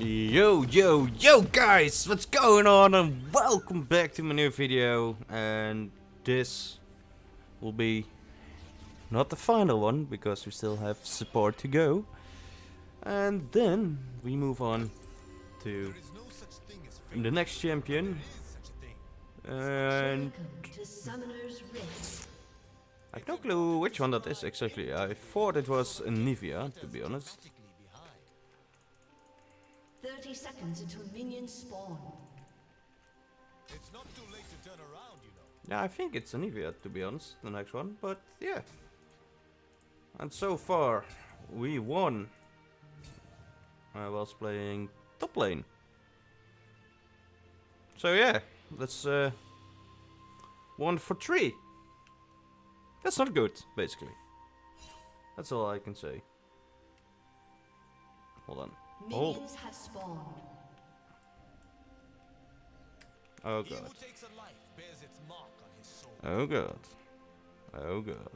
Yo, yo, yo guys, what's going on and welcome back to my new video and this will be not the final one because we still have support to go. And then we move on to the next champion and I have no clue which one that is exactly, I thought it was Nivea to be honest 30 seconds until minions spawn. It's not too late to turn around, you know. Yeah, I think it's Anivia to be honest, the next one, but yeah. And so far, we won. I was playing top lane. So yeah, that's uh, one for three. That's not good, basically. That's all I can say. Hold on. Oh. Have spawned. Oh god. takes a life bears its mark on his soul. Oh god. Oh god.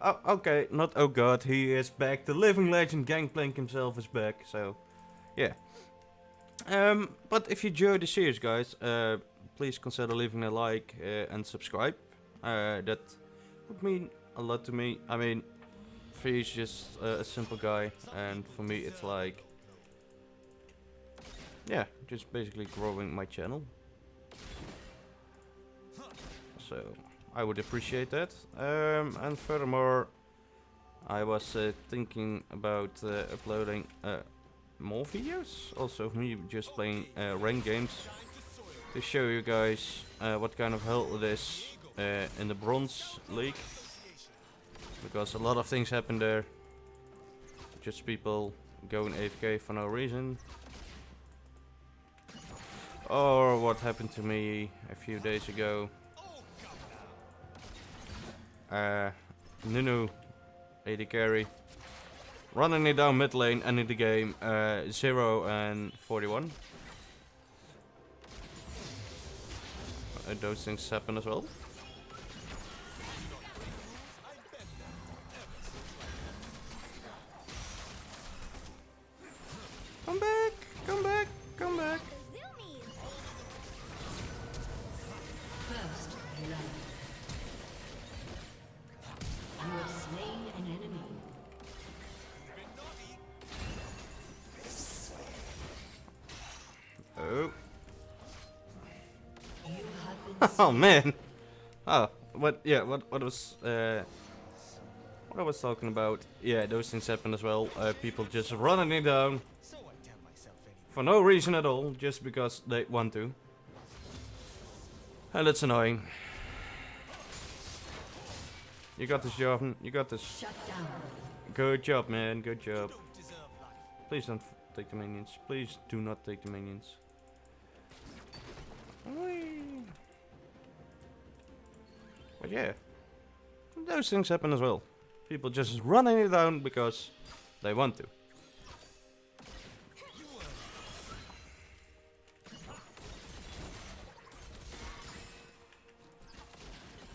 Oh, okay, not oh god, he is back. The living legend Gangplank himself is back, so yeah. Um, but if you enjoyed the series, guys, uh, please consider leaving a like uh, and subscribe. Uh, that would mean a lot to me. I mean, Free's just a simple guy, and for me, it's like, yeah, just basically growing my channel. So I would appreciate that. Um, and furthermore, I was uh, thinking about uh, uploading uh, more videos, also me just playing uh, rank games, to show you guys uh, what kind of hell it is in the Bronze League. Because a lot of things happen there. Just people going AFK for no reason. Or what happened to me a few days ago. Uh, Nunu, AD carry, running it down mid lane, ending the game, uh, 0 and 41. Uh, those things happen as well. oh man. Oh, what? Yeah, what? What was? Uh, what I was talking about? Yeah, those things happen as well. Uh, people just running it down So I tell myself anyway. for no reason at all, just because they want to. And it's annoying. You got this, Jordan. You got this. Good job, man. Good job. Don't deserve life. Please don't f- take the minions. Please do not take the minions. Whee! But yeah, those things happen as well. People just running it down because they want to.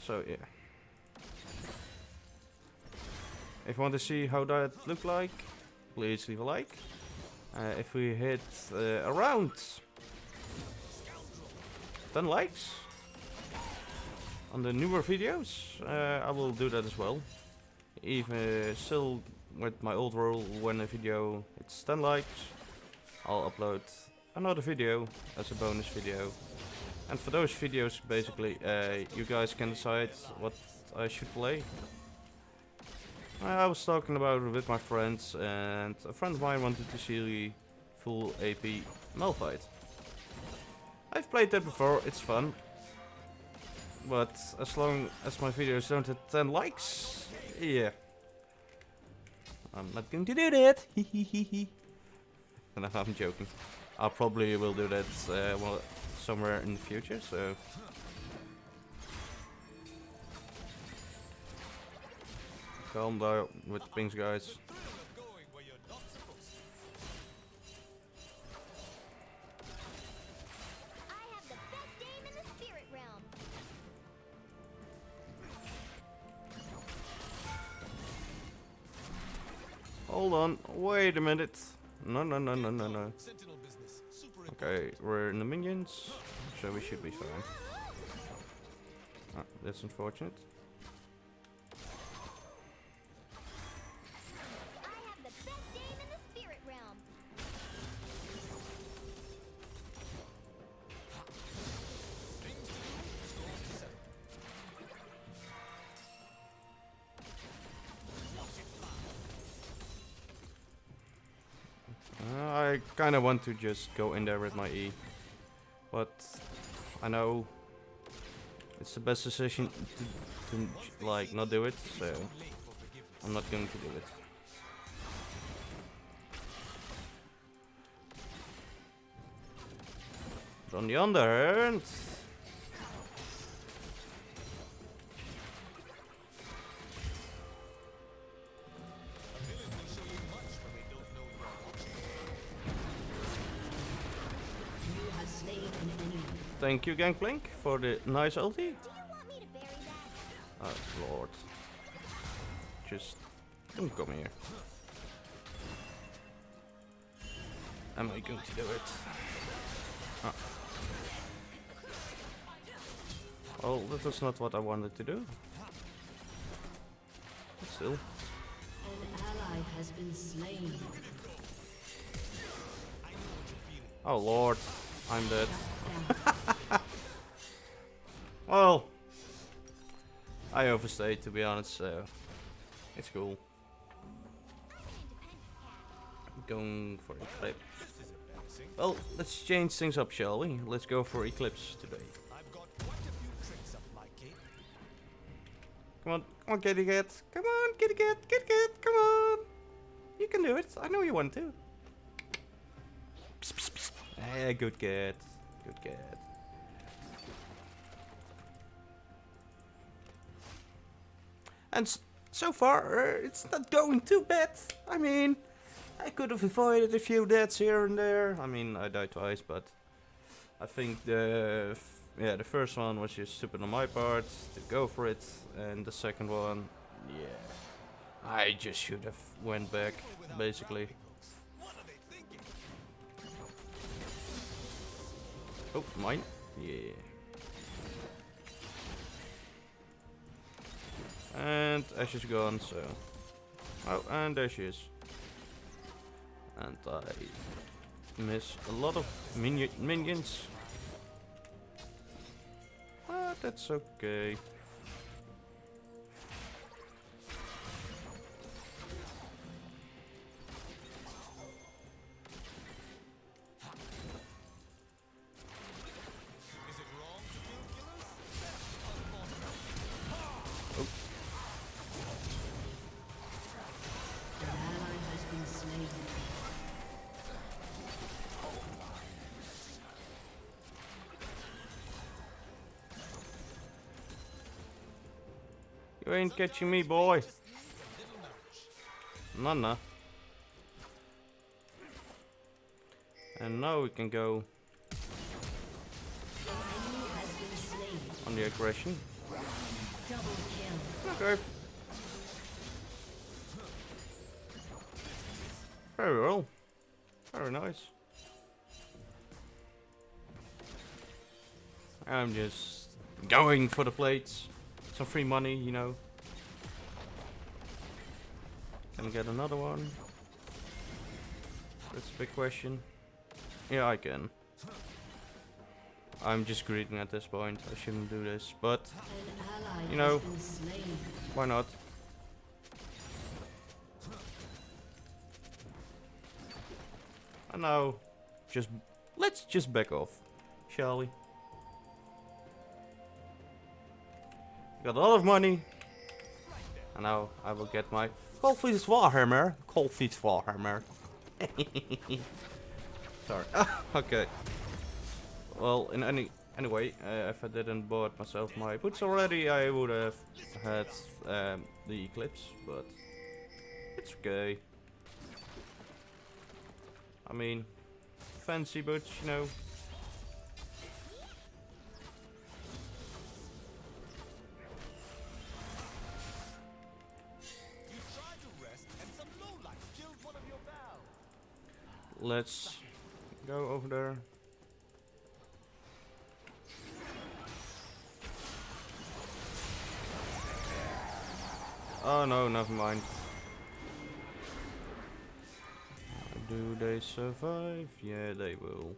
So yeah. If you want to see how that look like, please leave a like. Uh, if we hit uh, around 10 likes on the newer videos, uh, I will do that as well. Even still with my old rule, when a video hits 10 likes, I'll upload another video as a bonus video. And for those videos, basically, uh, you guys can decide what I should play. I was talking about it with my friends, and a friend of mine wanted to see the full AP Malphite. I've played that before, it's fun. But as long as my videos don't hit 10 likes, yeah. I'm not going to do that. no, I'm joking. I probably will do that uh, well, somewhere in the future, so... Calm down with the pings, guys. Hold on, wait a minute. No, no, no, no, no, no. Okay, we're in the minions, so we should be fine. Ah, that's unfortunate. I kind of want to just go in there with my E, but I know it's the best decision to, to like not do it, so. I'm not going to do it. On the other hand, thank you Gangplank for the nice ulti. Do you want me to bury that? Oh lord. Just don't come here. Am I going to do it? Ah. Oh. Well, that was not what I wanted to do. But still. An ally has been slain. Oh lord, I'm dead. Well, I overstayed to be honest, so it's cool. I'm an independent cat. Going for Eclipse. This is embarrassing. Well, let's change things up, shall we? Let's go for Eclipse today. I've got quite a few tricks up my cape. Come on, come on, kitty cat. Come on, kitty cat, kitty cat, come on. You can do it. I know you want to. Psst, psst, psst. Hey, good cat. Good cat. And so far, uh, it's not going too bad. I mean, I could have avoided a few deaths here and there. I mean, I died twice, but I think the yeah the first one was just stupid on my part to go for it, and the second one, yeah, I just should have went back basically. Oh, mine, yeah. And Ashe is gone, so. Oh, and there she is. And I miss a lot of minion minions. But that's okay. You ain't catching me, boy. Nana. And now we can go on the aggression. Okay. Very well. Very nice. I'm just going for the plates. Some free money, you know. Can I get another one? That's a big question. Yeah, I can. I'm just greeting at this point. I shouldn't do this, but You know. why not? I know. Just let's just back off, shall we? Got a lot of money. And now I will get my Cold Coldfeet Warhammer. Coldfeet Warhammer. Sorry. okay. Well, in any anyway, uh, if I didn't bought myself my boots already, I would have had um, the Eclipse, but it's okay. I mean, fancy boots, you know. Let's go over there. Oh no, never mind. Do they survive? Yeah, they will.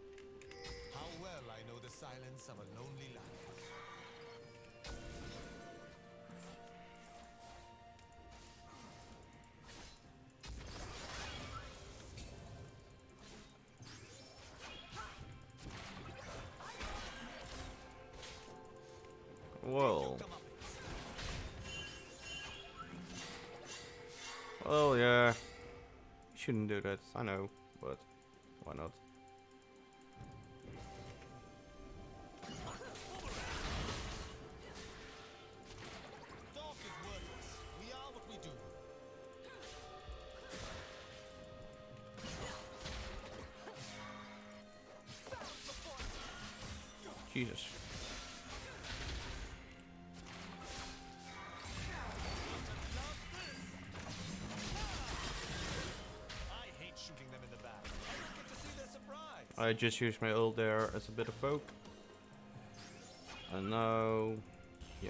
Shouldn't do that, I know, but why not? Talk I just used my ult there as a bit of poke. And now... Yeah.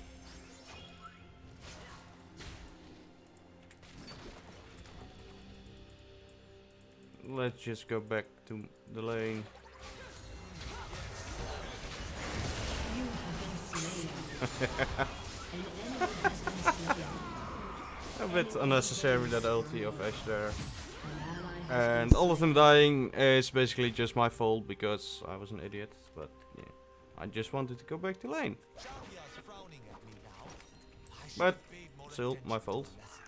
Let's just go back to the lane. A bit unnecessary that ulti of Ashe there. An ally has And all of them dying is basically just my fault because I was an idiot. But yeah, I just wanted to go back to lane. Champions frowning at me now. I should But have paid more still, my fault. the lessons.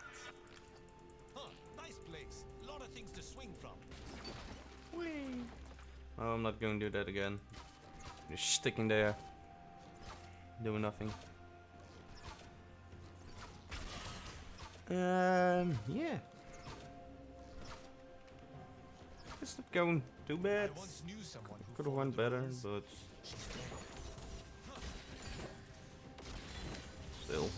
Huh, nice place. Lot of things to swing from. Oh, I'm not going to do that again. Just sticking there. Doing nothing. Um, yeah. It's not going too bad. I once knew someone who Could have went better, but still.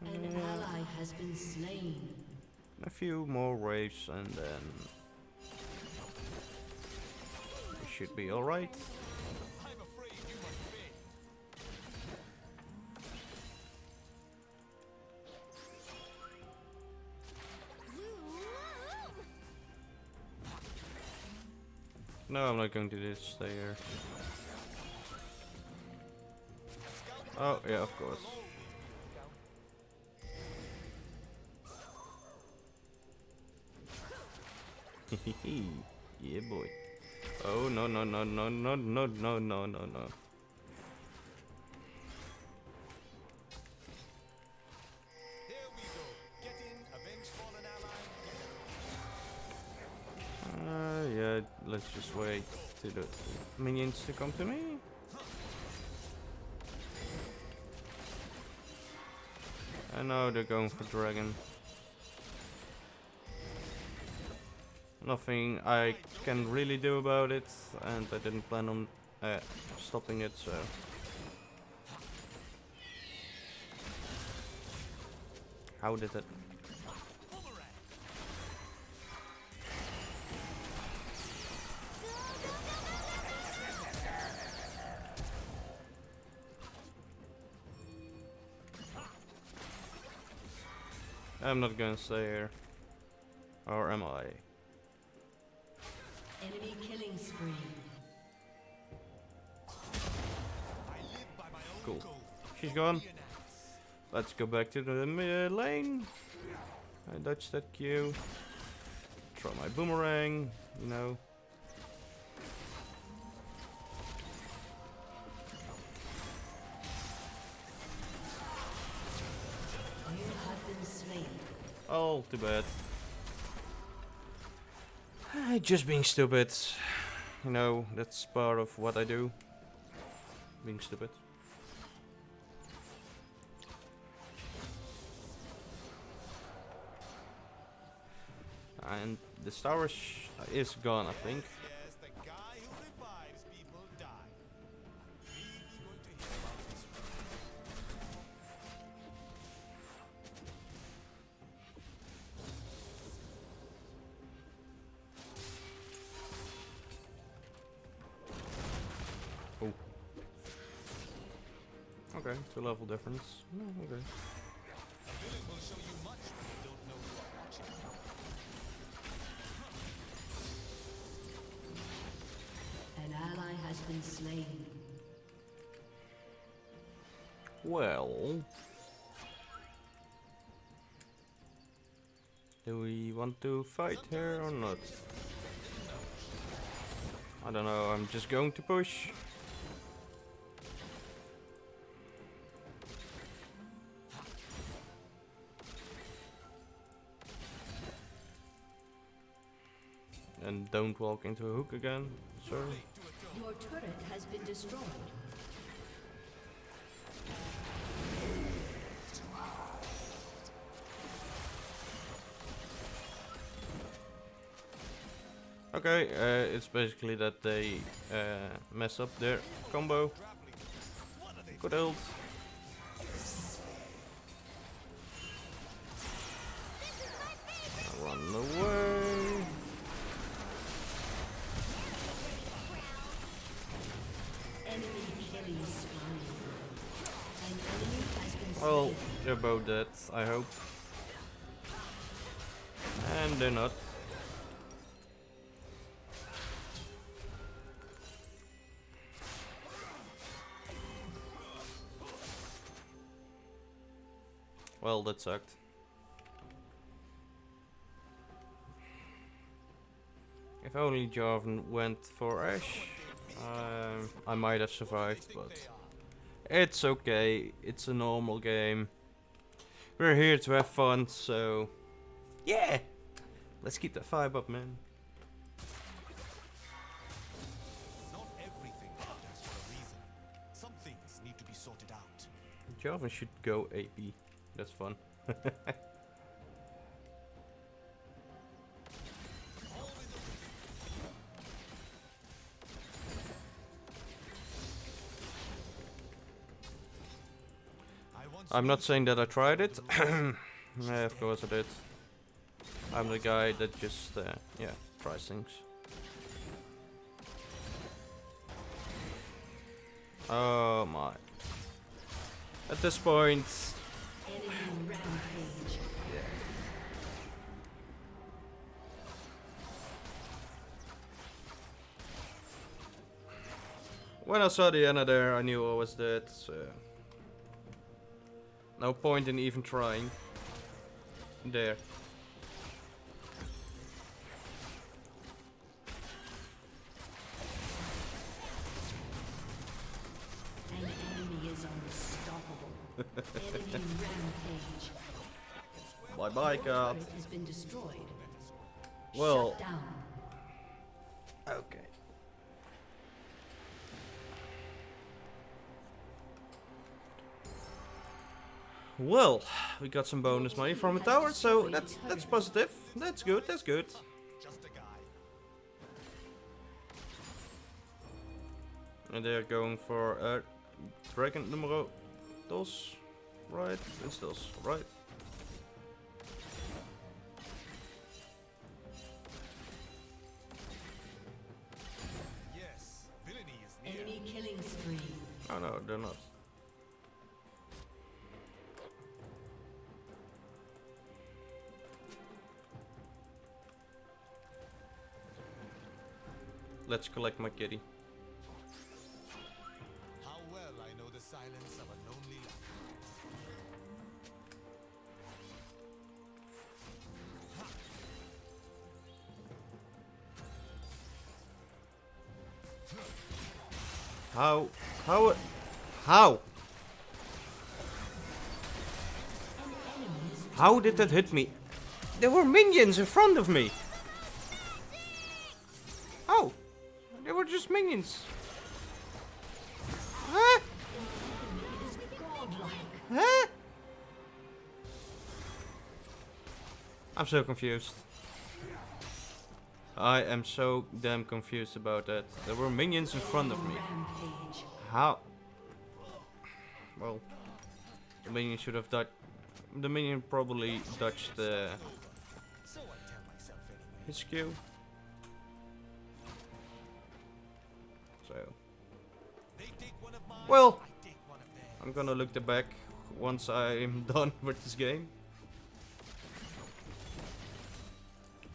An ally has been slain. A few more waves and then we should be alright. No, I'm not going to just stay here. Oh, yeah, of course. yeah, boy. Oh, no, no, no, no, no, no, no, no, no, no. The minions to come to me. I know they're going for dragon. Nothing I can really do about it, and I didn't plan on uh, stopping it, so. How did it? I'm not gonna stay here. Or am I? Enemy killing spree. I live by my own Cool. She's gone. be an ass. Let's go back to the mi- uh, lane. I dodged that Q. Throw my boomerang, you know. Too bad. Ah, Just being stupid. You know, that's part of what I do. Being stupid. And the star is gone, I think. Know you are watching. An ally has been slain. Well. Do we want to fight here or not? I don't know, I'm just going to push. Don't walk into a hook again, sir. Your turret has been destroyed. Okay, uh, it's basically that they uh, mess up their combo. Good ult. Well, they're both dead, I hope. And they're not. Well, that sucked. If only Jarvan went for Ashe, um, I might have survived, but it's okay. It's a normal game. We're here to have fun, so yeah. Let's keep that vibe up, man. Not everything happens a reason. Some things need to be sorted out. Jarvan should go AP. That's fun. I'm not saying that I tried it. yeah, of course I did. I'm the guy that just, uh, yeah, tries things. Oh my. At this point, when I saw the Anna there, I knew I was dead, so... No point in even trying. There. An enemy is unstoppable. enemy rampage. Bye bye, God. Turret has been destroyed. Well, okay. Well, we got some bonus money from a tower, so that's that's positive. That's good. That's good. And they're going for uh, dragon numero dos, right? It's dos, right? Let's collect my kitty. How well I know the silence of a lonely life. How? How? How? How did that hit me? There were minions in front of me. Just minions. Huh? Huh? I'm so confused. I am so damn confused about that. There were minions in front of me. How? Well, the minion should have dodged. The minion probably dodged uh, So I tell myself anyway. his Q. So, They take one of mine, Well- I take one of I'm gonna look the back once I'm done with this game.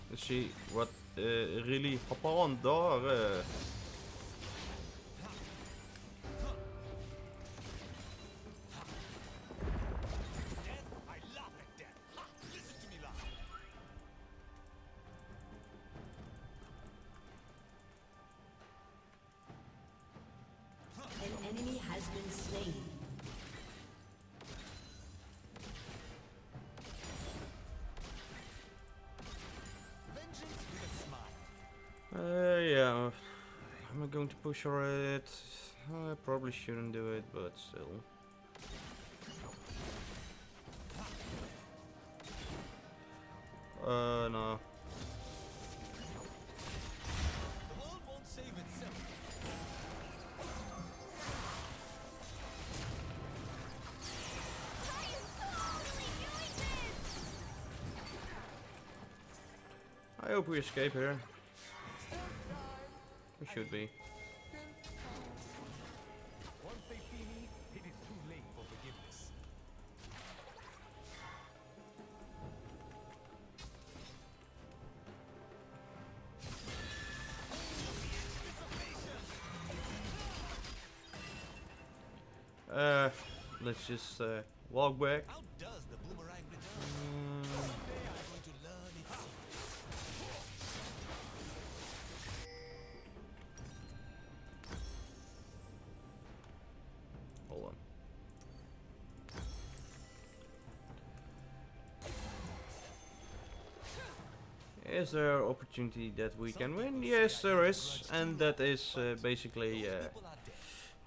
Let's see what uh, really hop on daar. Uh, For it? I probably shouldn't do it, but still. Uh, no. I hope we escape here. We should be. Just uh, walk back. How does the boomerang return? Mm, Someday I'm going to learn its secrets. hold on. Is there opportunity that we can win? Yes, there is, and that is uh, basically uh, People are dead.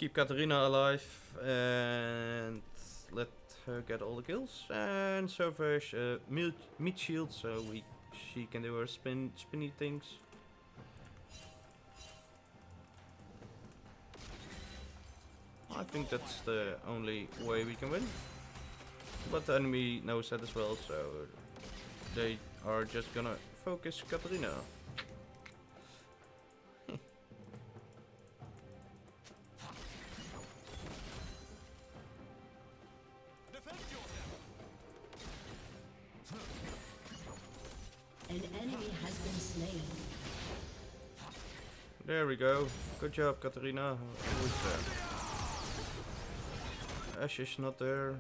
Keep Katarina alive and let her get all the kills and salvage uh, mid, mid shield so we she can do her spin spinny things. I think that's the only way we can win. But the enemy knows that as well, so they are just gonna focus Katarina. An enemy has been slain. There we go. Good job, Katarina. Who's there? Ashe is not there.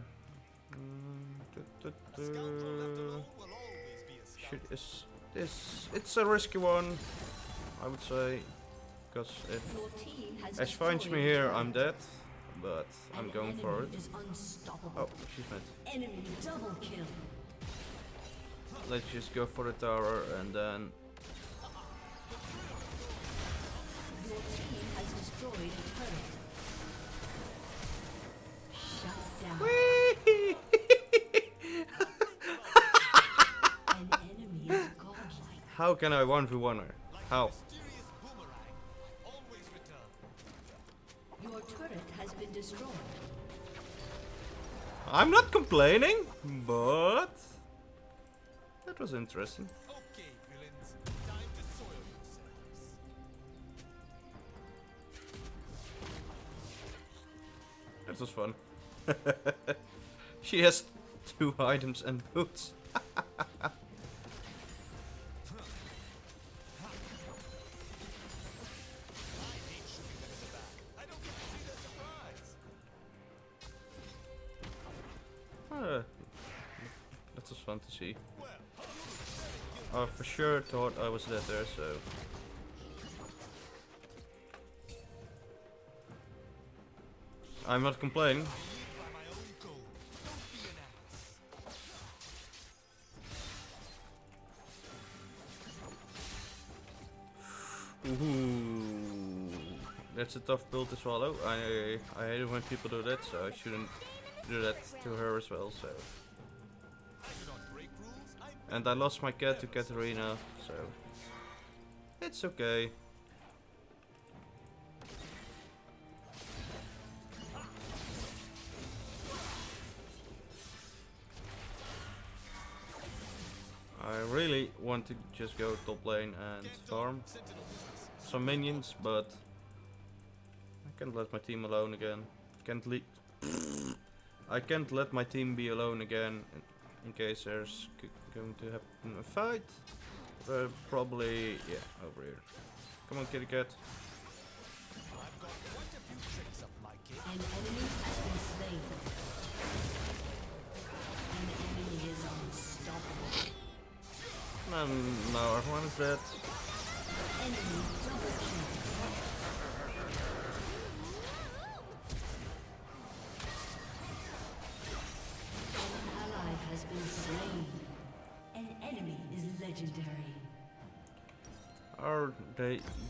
Mm, du- du- A scoundrel left du. alone will always be a Should is this? It's a risky one, I would say, because if Ashe finds me here, I'm dead. But I'm going for it. Is. Oh, she's mad. Enemy double kill. Let's just go for the tower and then. Your team has destroyed a turret. Shut down. An enemy is godlike. How can I 1v1 her? How? Mysterious boomerang. I always return. Your turret has been destroyed. I'm not complaining, but that was interesting. Okay, villains. Time to soil yourselves. That was fun. she has two items and boots. Thought I was dead there, so. I'm not complaining. Ooh, that's a tough pill to swallow. I I hate it when people do that, so I shouldn't do that to her as well. So, and I lost my cat to Katarina, so it's okay. I really want to just go top lane and farm some minions, but I can't let my team alone again. Can't leave. I can't let my team be alone again in, case there's going to happen a fight. Uh, probably, yeah, over here. Come on, kitty cat. I've got quite a few tricks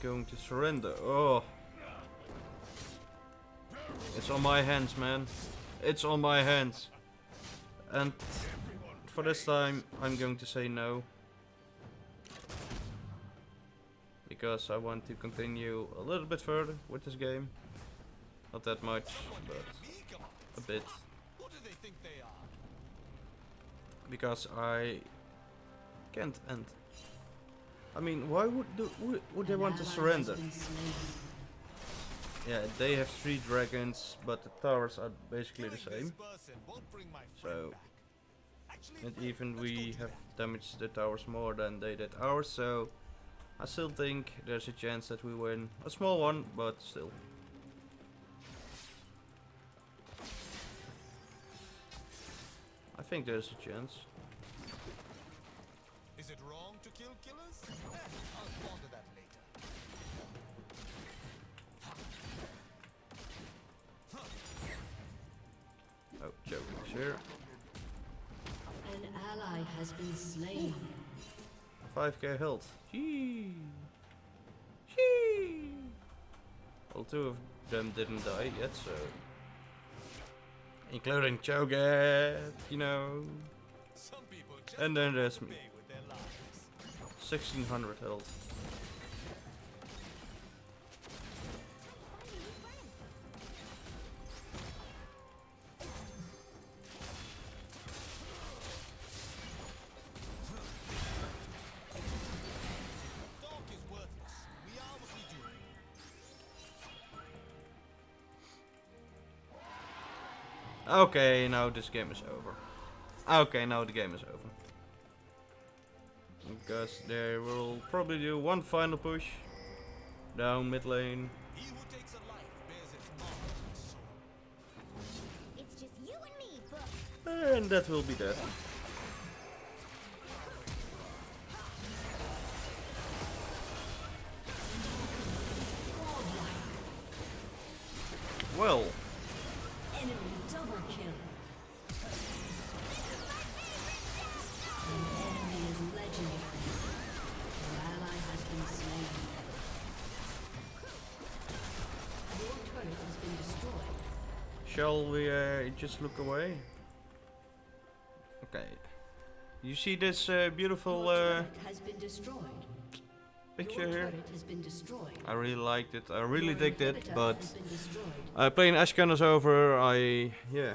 going to surrender? Oh. It's on my hands, man. It's on my hands. And for this time, I'm going to say no. Because I want to continue a little bit further with this game. Not that much, but a bit. Because I can't end. I mean, why would, do, would, would they want to surrender? Yeah, they have three dragons, but the towers are basically the same. This person won't bring my friend So, and even we have damaged the towers more than they did ours, so I still think there's a chance that we win. A small one, but still. I think there's a chance. Cho is here. An ally has been slain. 5k health. Gee. Gee. Well, two of them didn't die yet, so. Including Cho'Gath, you know. Some people just And then there's me. pay with their lives. 1600 health. Okay, now this game is over. Okay, now the game is over. Because they will probably do one final push. Down mid lane. He who takes a life bears its mark on his soul. It's just you and me, Book. And that will be that. Well, shall we uh, just look away? Okay. You see this uh, beautiful uh, has been destroyed. picture here? has been destroyed. I really liked it. I really Your digged it, but has been destroyed. uh, playing Ashcan is over. I yeah.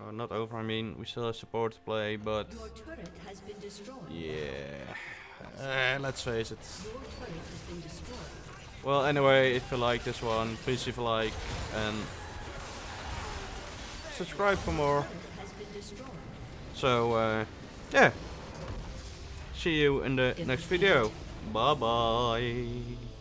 Oh, not over. I mean, we still have support to play, but Your has been yeah. Uh, let's face it. Your has been. Well, anyway, if you like this one, please leave a like and subscribe for more. Turret has been destroyed. So, uh, yeah. See you in the next video. Bye bye.